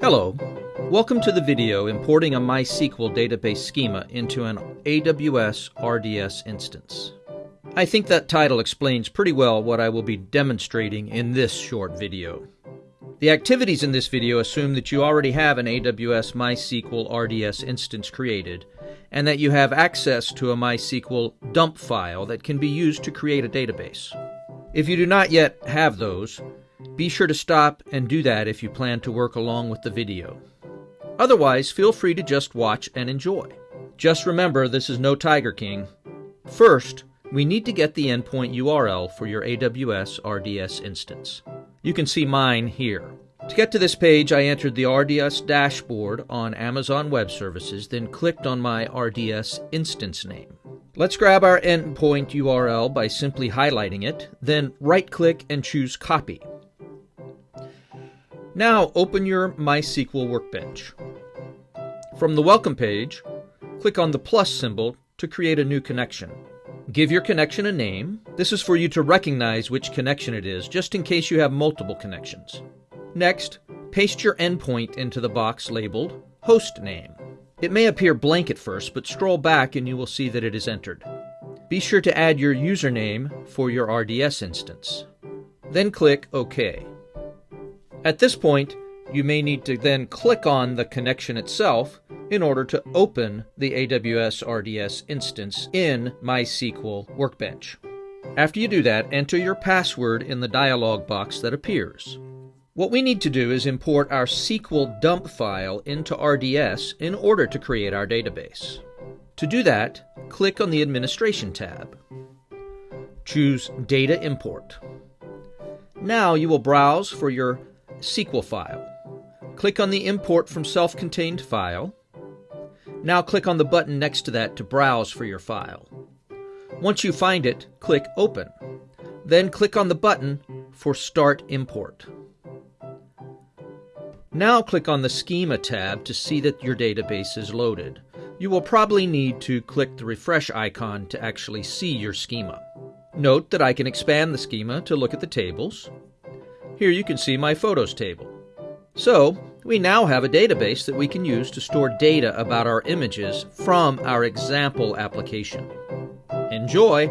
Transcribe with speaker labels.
Speaker 1: Hello. Welcome to the video importing a MySQL database schema into an AWS RDS instance. I think that title explains pretty well what I will be demonstrating in this short video. The activities in this video assume that you already have an AWS MySQL RDS instance created and that you have access to a MySQL dump file that can be used to create a database. If you do not yet have those, be sure to stop and do that if you plan to work along with the video. Otherwise, feel free to just watch and enjoy. Just remember, this is no Tiger King. First, we need to get the endpoint URL for your AWS RDS instance. You can see mine here. To get to this page, I entered the RDS dashboard on Amazon Web Services, then clicked on my RDS instance name. Let's grab our endpoint URL by simply highlighting it, then right click and choose Copy. Now open your MySQL Workbench. From the Welcome page, click on the plus symbol to create a new connection. Give your connection a name. This is for you to recognize which connection it is, just in case you have multiple connections. Next, paste your endpoint into the box labeled Host Name. It may appear blank at first, but scroll back and you will see that it is entered. Be sure to add your username for your RDS instance. Then click OK. At this point, you may need to then click on the connection itself in order to open the AWS RDS instance in MySQL Workbench. After you do that, enter your password in the dialog box that appears. What we need to do is import our SQL dump file into RDS in order to create our database. To do that, click on the Administration tab. Choose Data Import. Now you will browse for your SQL file. Click on the Import from Self-Contained File. Now click on the button next to that to browse for your file. Once you find it, click Open. Then click on the button for Start Import. Now click on the Schema tab to see that your database is loaded. You will probably need to click the refresh icon to actually see your schema. Note that I can expand the schema to look at the tables, here you can see my photos table. So, we now have a database that we can use to store data about our images from our example application. Enjoy!